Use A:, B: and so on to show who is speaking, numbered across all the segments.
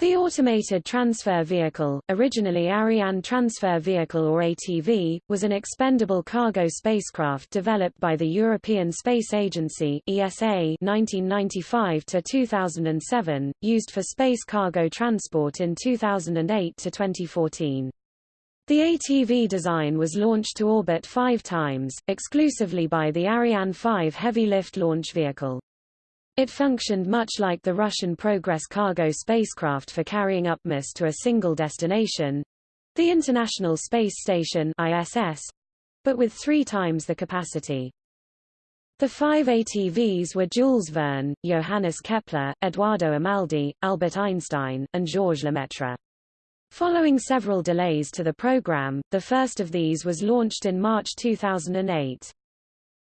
A: The Automated Transfer Vehicle, originally Ariane Transfer Vehicle or ATV, was an expendable cargo spacecraft developed by the European Space Agency ESA 1995 to 2007, used for space cargo transport in 2008 to 2014. The ATV design was launched to orbit five times, exclusively by the Ariane 5 heavy lift launch vehicle. It functioned much like the Russian Progress cargo spacecraft for carrying upmass to a single destination—the International Space Station ISS, but with three times the capacity. The five ATVs were Jules Verne, Johannes Kepler, Eduardo Amaldi, Albert Einstein, and Georges Lemaitre. Following several delays to the program, the first of these was launched in March 2008.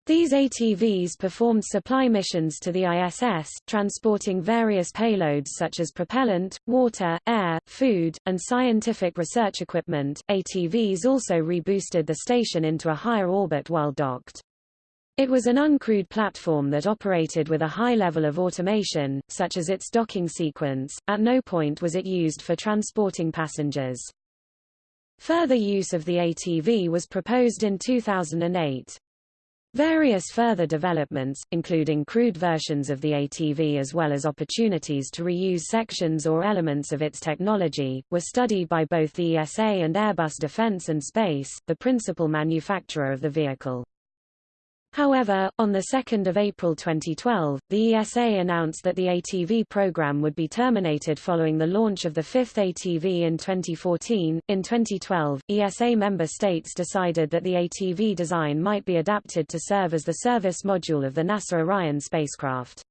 A: These ATVs performed supply missions to the ISS, transporting various payloads such as propellant, water, air, food, and scientific research equipment. ATVs also reboosted the station into a higher orbit while docked. It was an uncrewed platform that operated with a high level of automation, such as its docking sequence. At no point was it used for transporting passengers. Further use of the ATV was proposed in 2008. Various further developments, including crewed versions of the ATV as well as opportunities to reuse sections or elements of its technology, were studied by both the ESA and Airbus Defence and Space, the principal manufacturer of the vehicle. However, on 2 April 2012, the ESA announced that the ATV program would be terminated following the launch of the fifth ATV in 2014. In 2012, ESA member states decided that the ATV design might be adapted to serve as the service module of the NASA Orion spacecraft.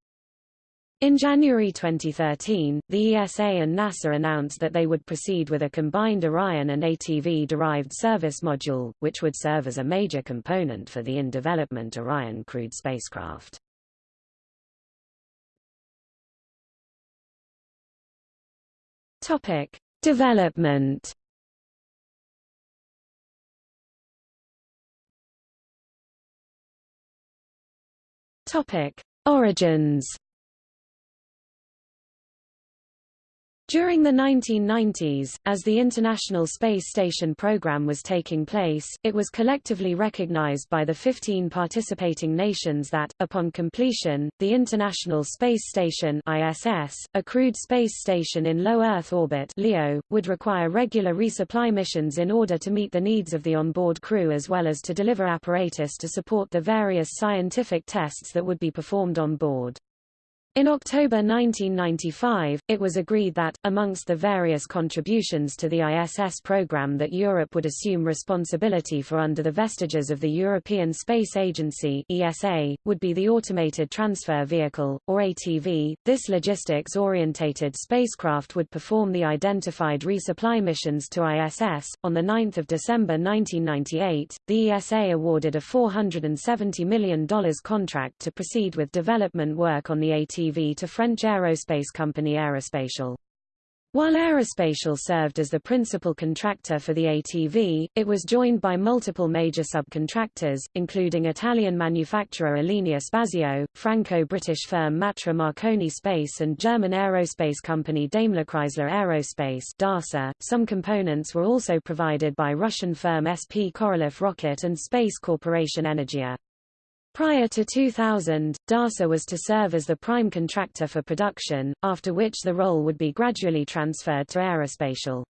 A: In January 2013, the ESA and NASA announced that they would proceed with a combined Orion and ATV-derived service module, which would serve as a major component for the in-development Orion crewed spacecraft. Topic: Development. Topic: Origins. During the 1990s, as the International Space Station program was taking place, it was collectively recognized by the 15 participating nations that, upon completion, the International Space Station ISS, a crewed space station in low Earth orbit LEO, would require regular resupply missions in order to meet the needs of the onboard crew as well as to deliver apparatus to support the various scientific tests that would be performed on board. In October 1995, it was agreed that, amongst the various contributions to the ISS program that Europe would assume responsibility for under the vestiges of the European Space Agency ESA, would be the Automated Transfer Vehicle, or ATV. This logistics-orientated spacecraft would perform the identified resupply missions to ISS. On 9 December 1998, the ESA awarded a $470 million contract to proceed with development work on the ATV to French aerospace company Aerospatiale. While Aerospatiale served as the principal contractor for the ATV, it was joined by multiple major subcontractors, including Italian manufacturer Alenia Spazio, Franco-British firm Matra Marconi Space and German aerospace company Daimler-Chrysler Aerospace DASA. Some components were also provided by Russian firm SP Korolev Rocket and Space Corporation Energia. Prior to 2000, DASA was to serve as the prime contractor for production, after which the role would be gradually transferred to Aerospatiale.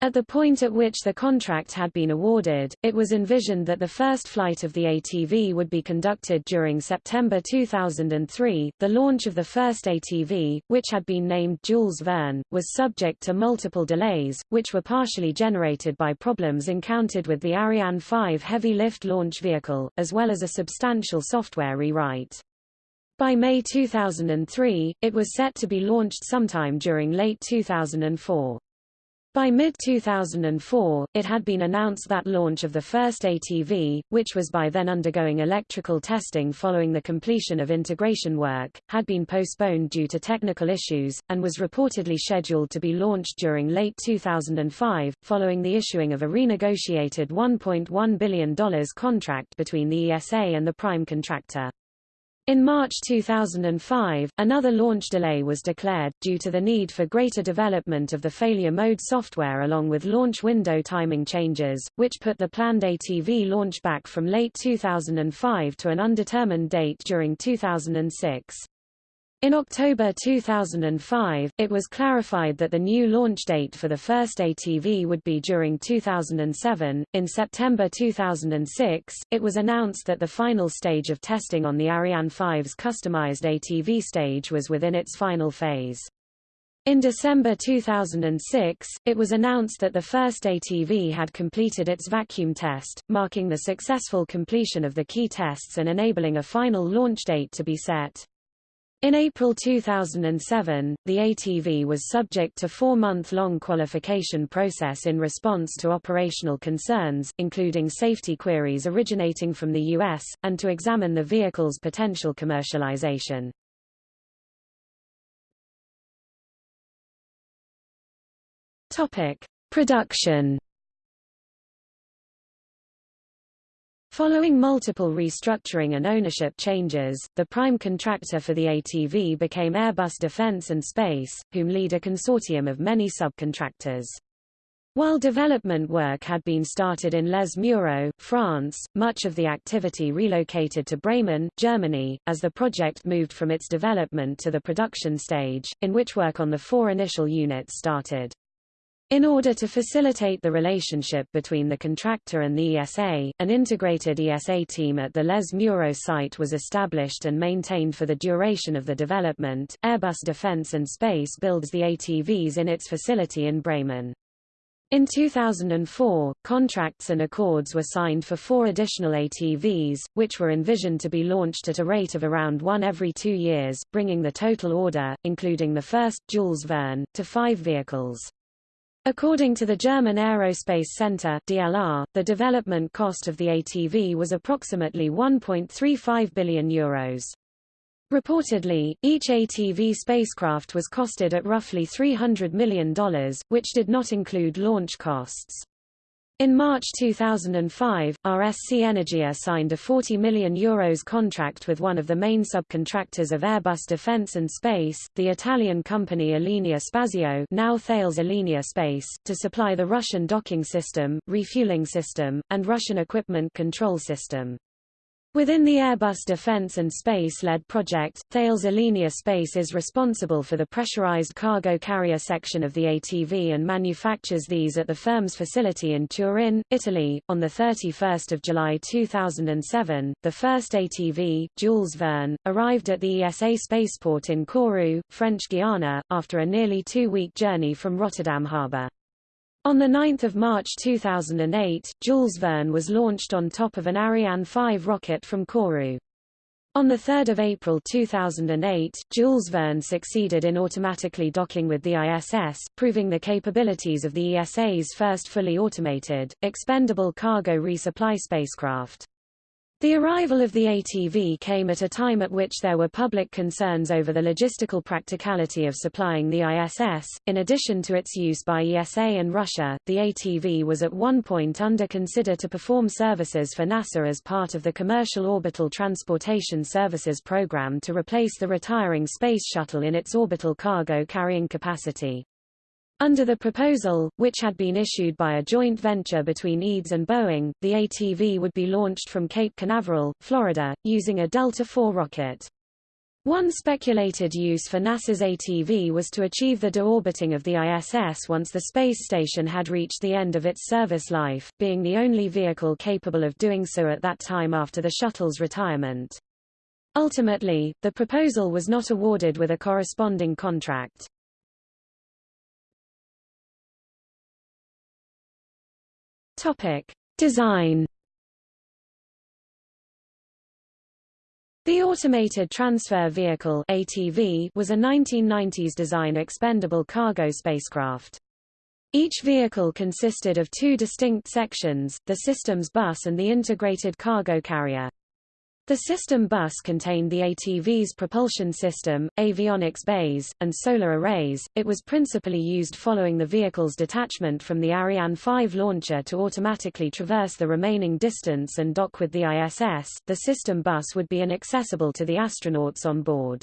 A: At the point at which the contract had been awarded, it was envisioned that the first flight of the ATV would be conducted during September 2003. The launch of the first ATV, which had been named Jules Verne, was subject to multiple delays, which were partially generated by problems encountered with the Ariane 5 heavy lift launch vehicle, as well as a substantial software rewrite. By May 2003, it was set to be launched sometime during late 2004. By mid-2004, it had been announced that launch of the first ATV, which was by then undergoing electrical testing following the completion of integration work, had been postponed due to technical issues, and was reportedly scheduled to be launched during late 2005, following the issuing of a renegotiated $1.1 billion contract between the ESA and the prime contractor. In March 2005, another launch delay was declared, due to the need for greater development of the failure mode software along with launch window timing changes, which put the planned ATV launch back from late 2005 to an undetermined date during 2006. In October 2005, it was clarified that the new launch date for the first ATV would be during 2007. In September 2006, it was announced that the final stage of testing on the Ariane 5's customized ATV stage was within its final phase. In December 2006, it was announced that the first ATV had completed its vacuum test, marking the successful completion of the key tests and enabling a final launch date to be set. In April 2007, the ATV was subject to four-month-long qualification process in response to operational concerns, including safety queries originating from the U.S., and to examine the vehicle's potential commercialization. Topic. Production Following multiple restructuring and ownership changes, the prime contractor for the ATV became Airbus Defence and Space, whom lead a consortium of many subcontractors. While development work had been started in Les Mureaux, France, much of the activity relocated to Bremen, Germany, as the project moved from its development to the production stage, in which work on the four initial units started. In order to facilitate the relationship between the contractor and the ESA, an integrated ESA team at the Les Mureaux site was established and maintained for the duration of the development. Airbus Defence and Space builds the ATVs in its facility in Bremen. In 2004, contracts and accords were signed for four additional ATVs, which were envisioned to be launched at a rate of around one every two years, bringing the total order, including the first, Jules Verne, to five vehicles. According to the German Aerospace Center DLR, the development cost of the ATV was approximately 1.35 billion euros. Reportedly, each ATV spacecraft was costed at roughly $300 million, which did not include launch costs. In March 2005, RSC Energia signed a €40 million Euros contract with one of the main subcontractors of Airbus Defence and Space, the Italian company Alenia Spazio now Thales Alenia Space, to supply the Russian docking system, refueling system, and Russian equipment control system. Within the Airbus Defence and Space-led project, Thales Alenia Space is responsible for the pressurized cargo carrier section of the ATV and manufactures these at the firm's facility in Turin, Italy. On 31 July 2007, the first ATV, Jules Verne, arrived at the ESA spaceport in Kourou, French Guiana, after a nearly two-week journey from Rotterdam harbour. On 9 March 2008, Jules Verne was launched on top of an Ariane 5 rocket from Kourou. On 3 April 2008, Jules Verne succeeded in automatically docking with the ISS, proving the capabilities of the ESA's first fully automated, expendable cargo resupply spacecraft. The arrival of the ATV came at a time at which there were public concerns over the logistical practicality of supplying the ISS. In addition to its use by ESA and Russia, the ATV was at one point under consider to perform services for NASA as part of the Commercial Orbital Transportation Services program to replace the retiring Space Shuttle in its orbital cargo carrying capacity. Under the proposal, which had been issued by a joint venture between EADS and Boeing, the ATV would be launched from Cape Canaveral, Florida, using a Delta IV rocket. One speculated use for NASA's ATV was to achieve the deorbiting of the ISS once the space station had reached the end of its service life, being the only vehicle capable of doing so at that time after the shuttle's retirement. Ultimately, the proposal was not awarded with a corresponding contract. Topic: Design. The Automated Transfer Vehicle (ATV) was a 1990s design expendable cargo spacecraft. Each vehicle consisted of two distinct sections, the systems bus and the integrated cargo carrier. The system bus contained the ATV's propulsion system, avionics bays, and solar arrays. It was principally used following the vehicle's detachment from the Ariane 5 launcher to automatically traverse the remaining distance and dock with the ISS. The system bus would be inaccessible to the astronauts on board.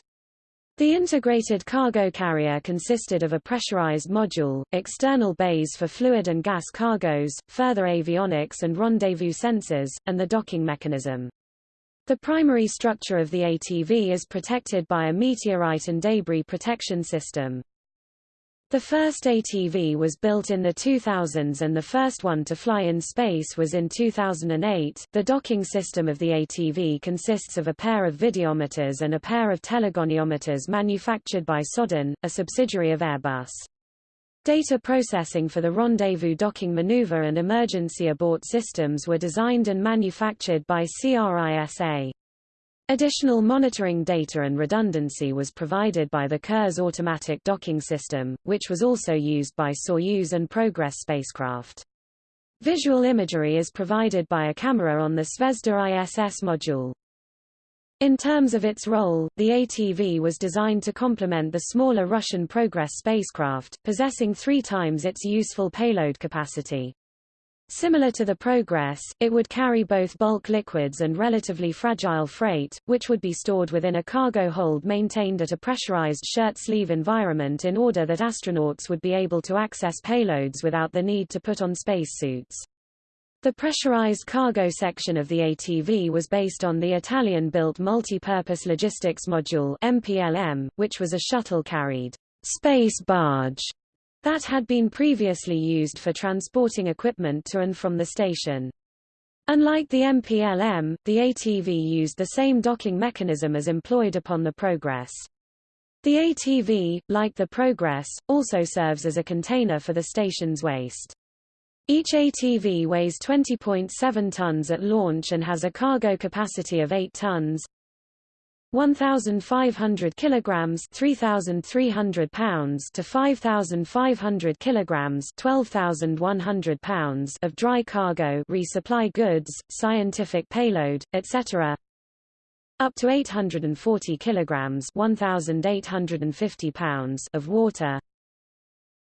A: The integrated cargo carrier consisted of a pressurized module, external bays for fluid and gas cargoes, further avionics and rendezvous sensors, and the docking mechanism. The primary structure of the ATV is protected by a meteorite and debris protection system. The first ATV was built in the 2000s and the first one to fly in space was in 2008. The docking system of the ATV consists of a pair of videometers and a pair of telegoniometers manufactured by Sodern, a subsidiary of Airbus. Data processing for the rendezvous docking maneuver and emergency abort systems were designed and manufactured by CRISA. Additional monitoring data and redundancy was provided by the Kurs automatic docking system, which was also used by Soyuz and Progress spacecraft. Visual imagery is provided by a camera on the Zvezda ISS module. In terms of its role, the ATV was designed to complement the smaller Russian Progress spacecraft, possessing three times its useful payload capacity. Similar to the Progress, it would carry both bulk liquids and relatively fragile freight, which would be stored within a cargo hold maintained at a pressurized shirt sleeve environment in order that astronauts would be able to access payloads without the need to put on spacesuits. The pressurized cargo section of the ATV was based on the Italian-built Multi-Purpose Logistics Module MPLM, which was a shuttle-carried space barge that had been previously used for transporting equipment to and from the station. Unlike the MPLM, the ATV used the same docking mechanism as employed upon the Progress. The ATV, like the Progress, also serves as a container for the station's waste. Each ATV weighs 20.7 tons at launch and has a cargo capacity of 8 tons. 1,500 kilograms 3,300 pounds to 5,500 kilograms 12,100 pounds of dry cargo resupply goods, scientific payload, etc. Up to 840 kilograms 1,850 pounds of water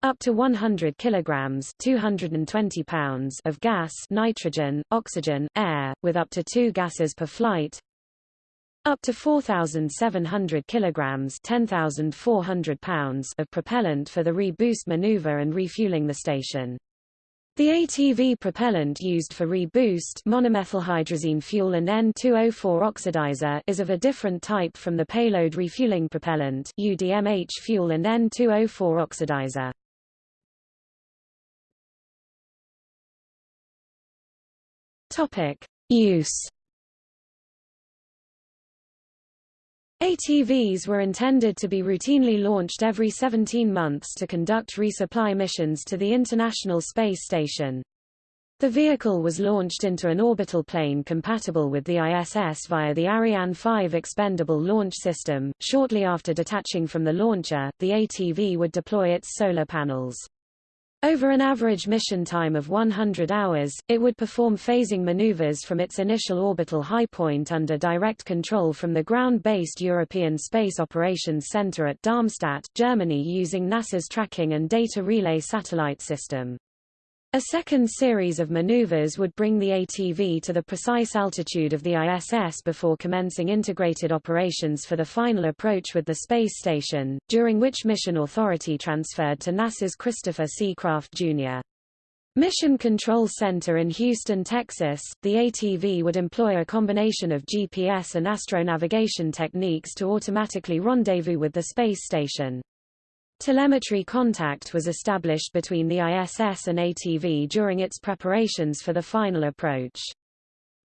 A: up to 100 kilograms 220 pounds of gas nitrogen, oxygen, air, with up to two gases per flight up to 4,700 kilograms 10,400 pounds of propellant for the reboost maneuver and refueling the station. The ATV propellant used for reboost monomethylhydrazine fuel and N2O4 oxidizer is of a different type from the payload refueling propellant UDMH fuel and N2O4 oxidizer. Topic: Use. ATVs were intended to be routinely launched every 17 months to conduct resupply missions to the International Space Station. The vehicle was launched into an orbital plane compatible with the ISS via the Ariane 5 expendable launch system. Shortly after detaching from the launcher, the ATV would deploy its solar panels. Over an average mission time of 100 hours, it would perform phasing maneuvers from its initial orbital high point under direct control from the ground-based European Space Operations Center at Darmstadt, Germany using NASA's tracking and data relay satellite system. A second series of maneuvers would bring the ATV to the precise altitude of the ISS before commencing integrated operations for the final approach with the space station, during which Mission Authority transferred to NASA's Christopher C. Kraft, Jr. Mission Control Center in Houston, Texas, the ATV would employ a combination of GPS and astronavigation techniques to automatically rendezvous with the space station. Telemetry contact was established between the ISS and ATV during its preparations for the final approach.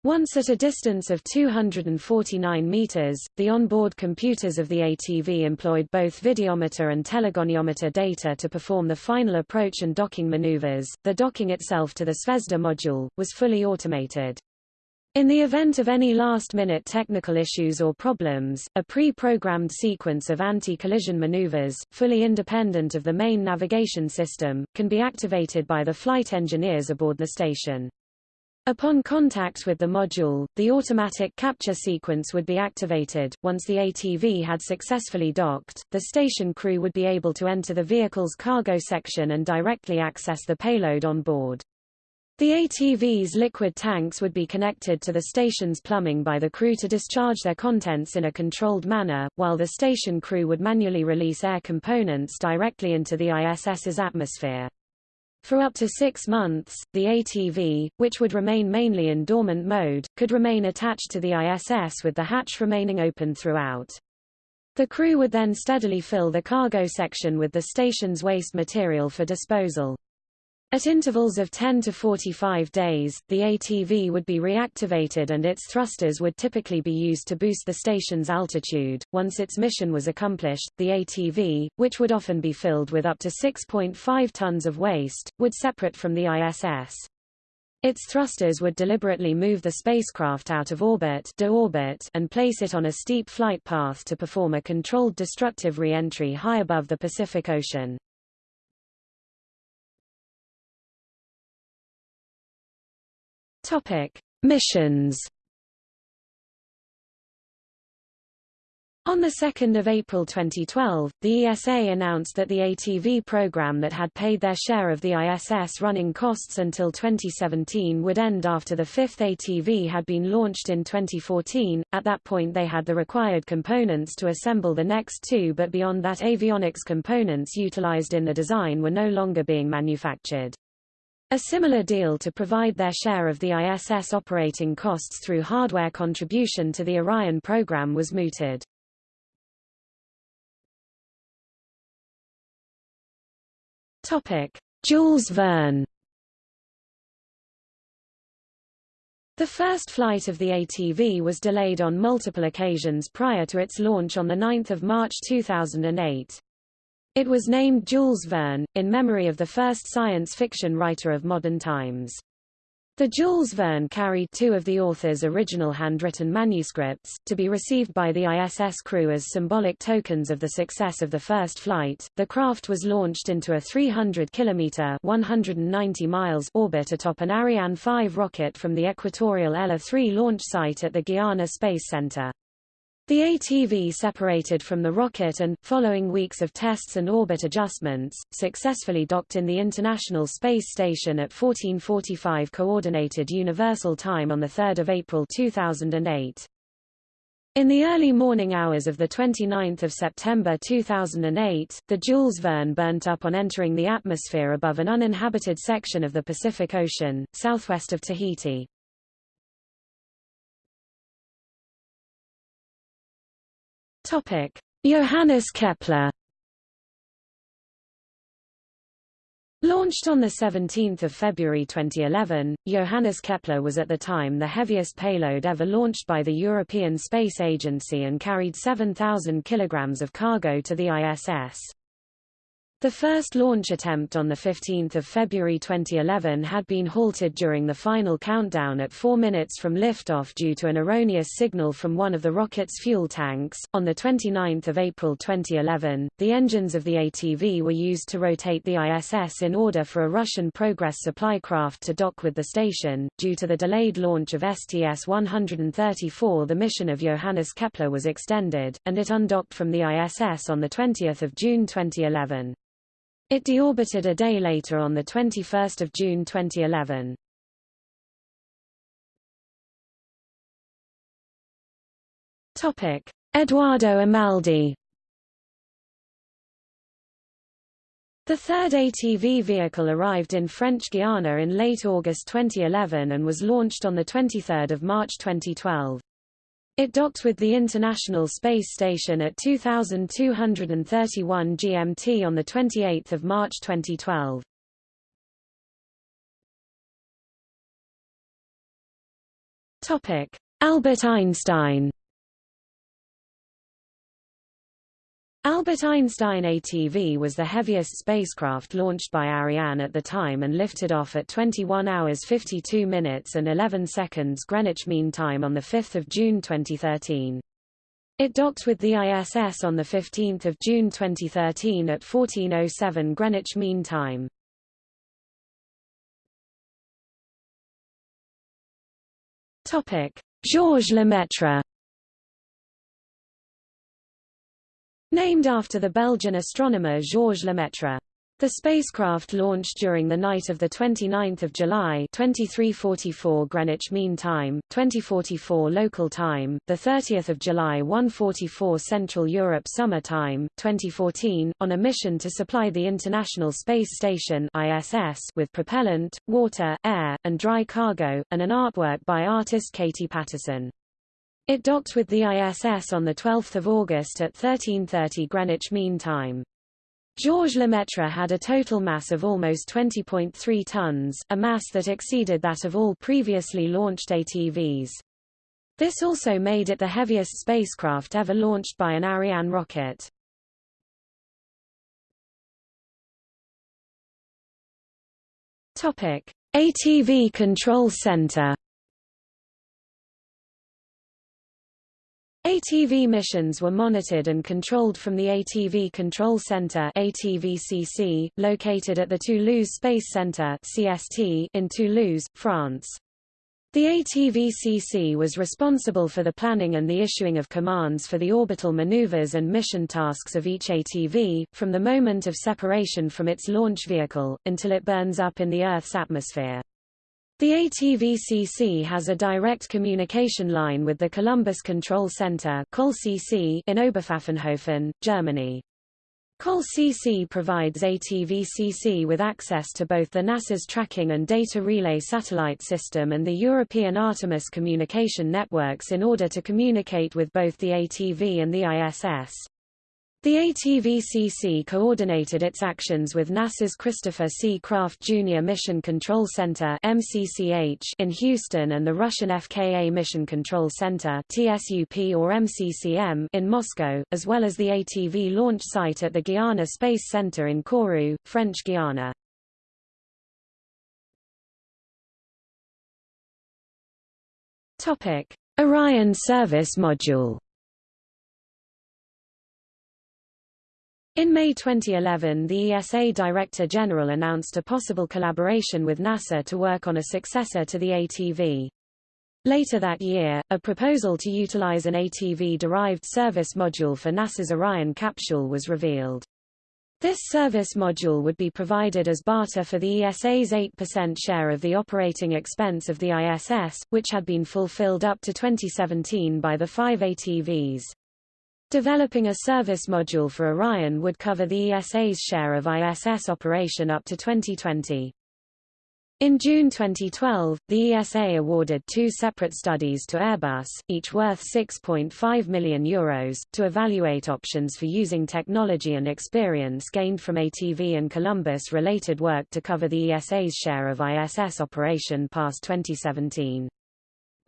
A: Once at a distance of 249 meters, the onboard computers of the ATV employed both videometer and telegoniometer data to perform the final approach and docking maneuvers. The docking itself to the Zvezda module was fully automated. In the event of any last-minute technical issues or problems, a pre-programmed sequence of anti-collision maneuvers, fully independent of the main navigation system, can be activated by the flight engineers aboard the station. Upon contact with the module, the automatic capture sequence would be activated. Once the ATV had successfully docked, the station crew would be able to enter the vehicle's cargo section and directly access the payload on board. The ATV's liquid tanks would be connected to the station's plumbing by the crew to discharge their contents in a controlled manner, while the station crew would manually release air components directly into the ISS's atmosphere. For up to six months, the ATV, which would remain mainly in dormant mode, could remain attached to the ISS with the hatch remaining open throughout. The crew would then steadily fill the cargo section with the station's waste material for disposal. At intervals of 10 to 45 days, the ATV would be reactivated and its thrusters would typically be used to boost the station's altitude. Once its mission was accomplished, the ATV, which would often be filled with up to 6.5 tons of waste, would separate from the ISS. Its thrusters would deliberately move the spacecraft out of orbit, deorbit and place it on a steep flight path to perform a controlled destructive re-entry high above the Pacific Ocean. Topic: Missions. On 2 April 2012, the ESA announced that the ATV program that had paid their share of the ISS running costs until 2017 would end after the fifth ATV had been launched in 2014. At that point they had the required components to assemble the next two but beyond that avionics components utilized in the design were no longer being manufactured. A similar deal to provide their share of the ISS operating costs through hardware contribution to the Orion program was mooted. Topic: Jules Verne. The first flight of the ATV was delayed on multiple occasions prior to its launch on 9 March 2008. It was named Jules Verne, in memory of the first science fiction writer of modern times. The Jules Verne carried two of the author's original handwritten manuscripts, to be received by the ISS crew as symbolic tokens of the success of the first flight. The craft was launched into a 300 kilometer (190 miles) orbit atop an Ariane 5 rocket from the equatorial ELA 3 launch site at the Guiana Space Center. The ATV separated from the rocket and, following weeks of tests and orbit adjustments, successfully docked in the International Space Station at 1445 Coordinated Universal Time on 3 April 2008. In the early morning hours of 29 September 2008, the Jules Verne burnt up on entering the atmosphere above an uninhabited section of the Pacific Ocean, southwest of Tahiti. Topic: Johannes Kepler. Launched on 17 February 2011, Johannes Kepler was at the time the heaviest payload ever launched by the European Space Agency and carried 7,000 kilograms of cargo to the ISS. The first launch attempt on 15 February 2011 had been halted during the final countdown at 4 minutes from liftoff due to an erroneous signal from one of the rocket's fuel tanks. On 29 April 2011, the engines of the ATV were used to rotate the ISS in order for a Russian Progress supply craft to dock with the station. Due to the delayed launch of STS-134 the mission of Johannes Kepler was extended, and it undocked from the ISS on 20 June 2011. It deorbited a day later on 21 June 2011. Topic: Eduardo Amaldi. The third ATV vehicle arrived in French Guiana in late August 2011 and was launched on 23 March 2012. It docked with the International Space Station at 2231 GMT on 28 March 2012. Topic: Albert Einstein Albert Einstein ATV was the heaviest spacecraft launched by Ariane at the time and lifted off at 21 hours 52 minutes and 11 seconds Greenwich Mean Time on 5 June 2013. It docked with the ISS on 15 June 2013 at 14.07 Greenwich Mean Time. Georges Lemaitre Named after the Belgian astronomer Georges Lemaitre. The spacecraft launched during the night of 29 July 2344 Greenwich Mean Time, 2044 local time, 30 July 144 Central Europe Summer Time, 2014, on a mission to supply the International Space Station ISS with propellant, water, air, and dry cargo, and an artwork by artist Katie Paterson. It docked with the ISS on 12 August at 1330 Greenwich Mean Time. Georges Lemaitre had a total mass of almost 20.3 tons, a mass that exceeded that of all previously launched ATVs. This also made it the heaviest spacecraft ever launched by an Ariane rocket. Topic: ATV Control Center ATV missions were monitored and controlled from the ATV Control Center ATVCC, located at the Toulouse Space Center CST in Toulouse, France. The ATVCC was responsible for the planning and the issuing of commands for the orbital maneuvers and mission tasks of each ATV, from the moment of separation from its launch vehicle, until it burns up in the Earth's atmosphere. The ATVCC has a direct communication line with the Columbus Control Center in Oberpfaffenhofen, Germany. COL-CC provides ATVCC with access to both the NASA's Tracking and Data Relay satellite system and the European Artemis communication networks in order to communicate with both the ATV and the ISS. The ATVCC coordinated its actions with NASA's Christopher C. Kraft Jr. Mission Control Center in Houston and the Russian FKA Mission Control Center TSUP or MCCM in Moscow, as well as the ATV launch site at the Guiana Space Center in Kourou, French Guiana. Orion Service Module In May 2011 the ESA Director General announced a possible collaboration with NASA to work on a successor to the ATV. Later that year, a proposal to utilize an ATV-derived service module for NASA's Orion capsule was revealed. This service module would be provided as barter for the ESA's 8% share of the operating expense of the ISS, which had been fulfilled up to 2017 by the five ATVs. Developing a service module for Orion would cover the ESA's share of ISS operation up to 2020. In June 2012, the ESA awarded two separate studies to Airbus, each worth €6.5 million, Euros, to evaluate options for using technology and experience gained from ATV and Columbus-related work to cover the ESA's share of ISS operation past 2017.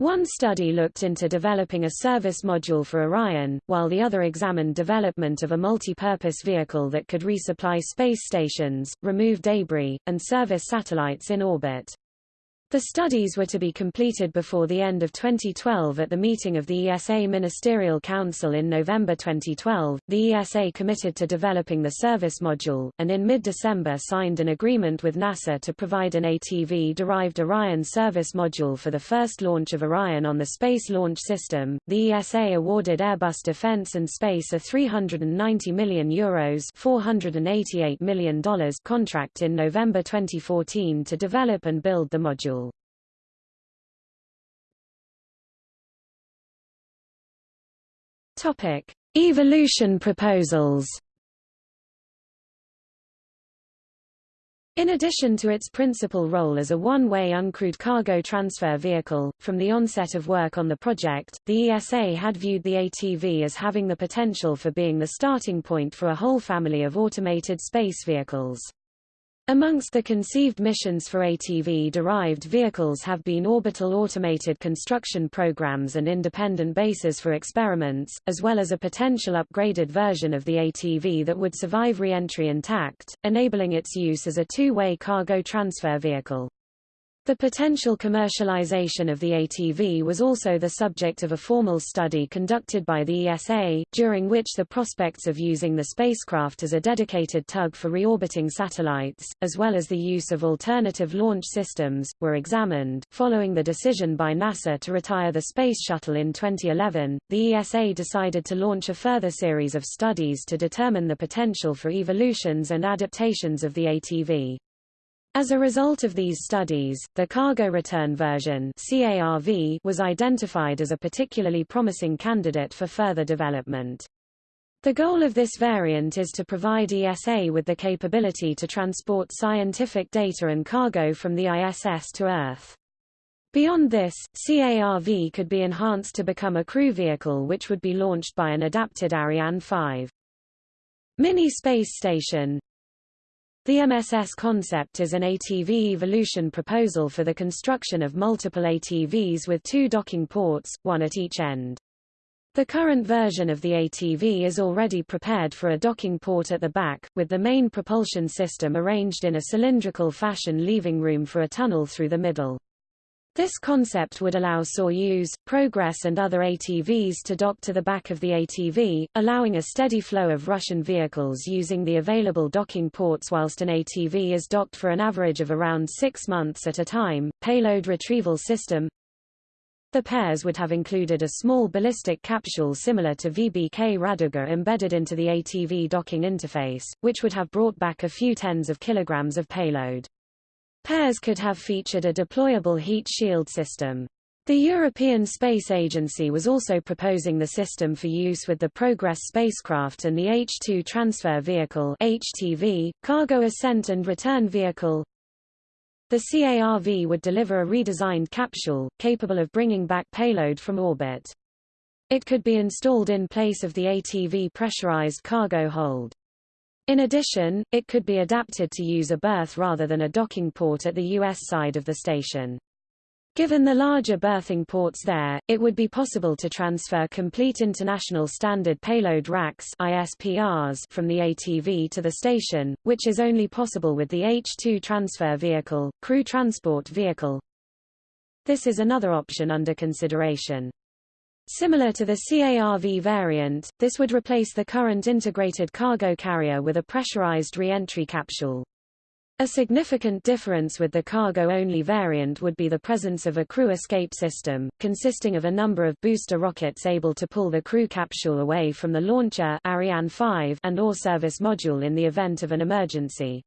A: One study looked into developing a service module for Orion, while the other examined development of a multi-purpose vehicle that could resupply space stations, remove debris, and service satellites in orbit. The studies were to be completed before the end of 2012 at the meeting of the ESA Ministerial Council in November 2012. The ESA committed to developing the service module, and in mid-December signed an agreement with NASA to provide an ATV-derived Orion service module for the first launch of Orion on the Space Launch System. The ESA awarded Airbus Defence and Space a 390 million euros $488 million contract in November 2014 to develop and build the module. Topic: Evolution proposals. In addition to its principal role as a one-way uncrewed cargo transfer vehicle, from the onset of work on the project, the ESA had viewed the ATV as having the potential for being the starting point for a whole family of automated space vehicles. Amongst the conceived missions for ATV-derived vehicles have been orbital automated construction programs and independent bases for experiments, as well as a potential upgraded version of the ATV that would survive re-entry intact, enabling its use as a two-way cargo transfer vehicle. The potential commercialization of the ATV was also the subject of a formal study conducted by the ESA, during which the prospects of using the spacecraft as a dedicated tug for reorbiting satellites, as well as the use of alternative launch systems, were examined. Following the decision by NASA to retire the Space Shuttle in 2011, the ESA decided to launch a further series of studies to determine the potential for evolutions and adaptations of the ATV. As a result of these studies, the cargo return version CARV was identified as a particularly promising candidate for further development. The goal of this variant is to provide ESA with the capability to transport scientific data and cargo from the ISS to Earth. Beyond this, CARV could be enhanced to become a crew vehicle which would be launched by an adapted Ariane 5. Mini Space Station the MSS concept is an ATV evolution proposal for the construction of multiple ATVs with two docking ports, one at each end. The current version of the ATV is already prepared for a docking port at the back, with the main propulsion system arranged in a cylindrical fashion leaving room for a tunnel through the middle. This concept would allow Soyuz, Progress and other ATVs to dock to the back of the ATV, allowing a steady flow of Russian vehicles using the available docking ports whilst an ATV is docked for an average of around six months at a time. Payload retrieval system The PARES would have included a small ballistic capsule similar to VBK Raduga embedded into the ATV docking interface, which would have brought back a few tens of kilograms of payload. PARES could have featured a deployable heat shield system. The European Space Agency was also proposing the system for use with the Progress spacecraft and the H-2 Transfer Vehicle HTV, Cargo Ascent and Return Vehicle. The CARV would deliver a redesigned capsule, capable of bringing back payload from orbit. It could be installed in place of the ATV pressurized cargo hold. In addition, it could be adapted to use a berth rather than a docking port at the U.S. side of the station. Given the larger berthing ports there, it would be possible to transfer complete International Standard Payload Racks ISPRs from the ATV to the station, which is only possible with the H-2 transfer vehicle, crew transport vehicle. This is another option under consideration. Similar to the CARV variant, this would replace the current integrated cargo carrier with a pressurized re-entry capsule. A significant difference with the cargo-only variant would be the presence of a crew escape system, consisting of a number of booster rockets able to pull the crew capsule away from the launcher Ariane 5 and or service module in the event of an emergency.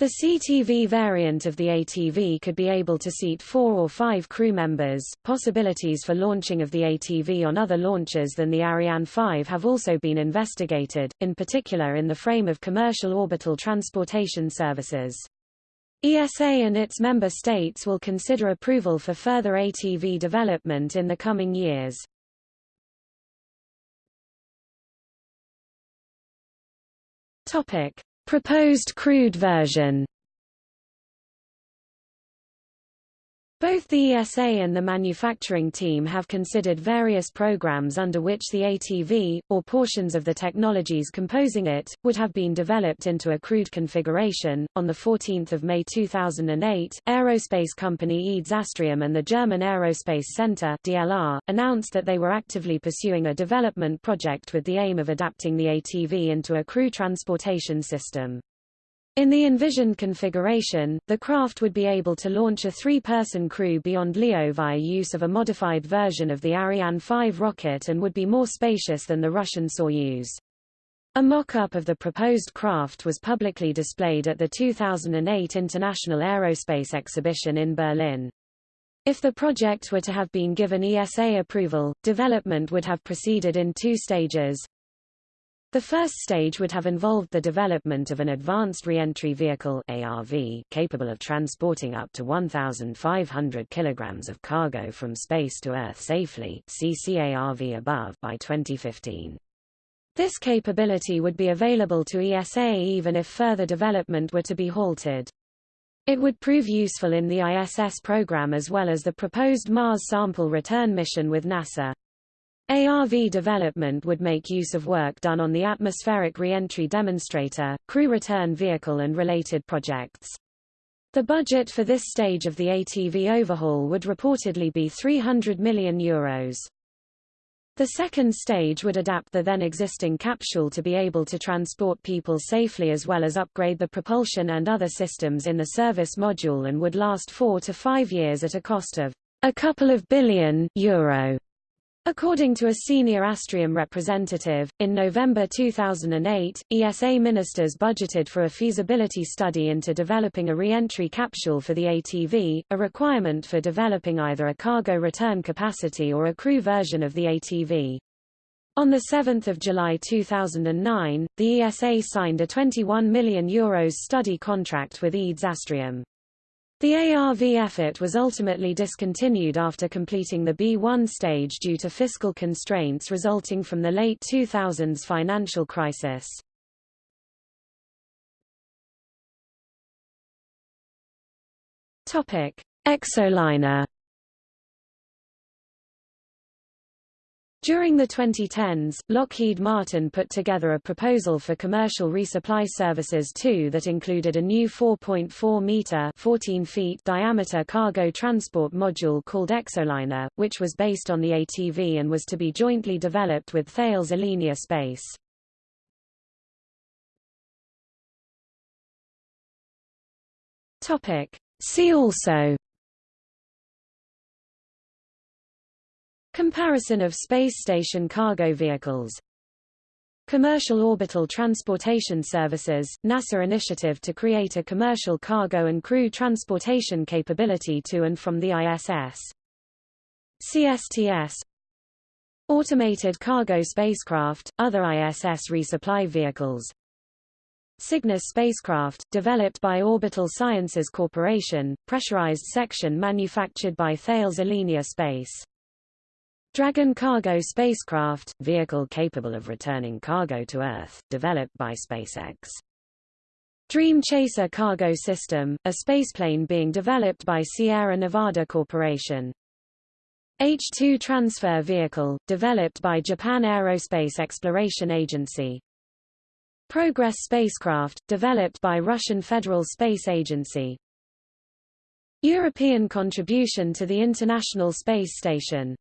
A: The CTV variant of the ATV could be able to seat four or five crew members. Possibilities for launching of the ATV on other launchers than the Ariane 5 have also been investigated, in particular in the frame of commercial orbital transportation services. ESA and its member states will consider approval for further ATV development in the coming years. Topic: Proposed crewed version Both the ESA and the manufacturing team have considered various programs under which the ATV, or portions of the technologies composing it, would have been developed into a crewed configuration. On 14 May 2008, aerospace company EADS Astrium and the German Aerospace Center DLR, announced that they were actively pursuing a development project with the aim of adapting the ATV into a crew transportation system. In the envisioned configuration, the craft would be able to launch a three-person crew beyond LEO via use of a modified version of the Ariane 5 rocket and would be more spacious than the Russian Soyuz. A mock-up of the proposed craft was publicly displayed at the 2008 International Aerospace Exhibition in Berlin. If the project were to have been given ESA approval, development would have proceeded in two stages. The first stage would have involved the development of an Advanced Reentry Vehicle ARV capable of transporting up to 1,500 kilograms of cargo from space to Earth safely CCARV above by 2015. This capability would be available to ESA even if further development were to be halted. It would prove useful in the ISS program as well as the proposed Mars sample return mission with NASA. ARV development would make use of work done on the atmospheric reentry demonstrator, crew return vehicle and related projects. The budget for this stage of the ATV overhaul would reportedly be €300 million. Euros. The second stage would adapt the then existing capsule to be able to transport people safely as well as upgrade the propulsion and other systems in the service module and would last four to five years at a cost of a couple of billion euro. According to a senior Astrium representative, in November 2008, ESA ministers budgeted for a feasibility study into developing a re-entry capsule for the ATV, a requirement for developing either a cargo return capacity or a crew version of the ATV. On 7 July 2009, the ESA signed a €21 million Euros study contract with EADS Astrium. The ARV effort was ultimately discontinued after completing the B1 stage due to fiscal constraints resulting from the late 2000s financial crisis. Exoliner During the 2010s, Lockheed Martin put together a proposal for commercial resupply services too that included a new 4.4-meter 14 feet diameter cargo transport module called Exoliner, which was based on the ATV and was to be jointly developed with Thales Alenia Space. See also Comparison of space station cargo vehicles. Commercial Orbital Transportation Services, NASA initiative to create a commercial cargo and crew transportation capability to and from the ISS. CSTS Automated cargo spacecraft, other ISS resupply vehicles. Cygnus spacecraft, developed by Orbital Sciences Corporation, pressurized section manufactured by Thales Alenia Space Dragon cargo spacecraft, vehicle capable of returning cargo to Earth, developed by SpaceX. Dream Chaser cargo system, a spaceplane being developed by Sierra Nevada Corporation. H-2 transfer vehicle, developed by Japan Aerospace Exploration Agency. Progress spacecraft, developed by Russian Federal Space Agency. European contribution to the International Space Station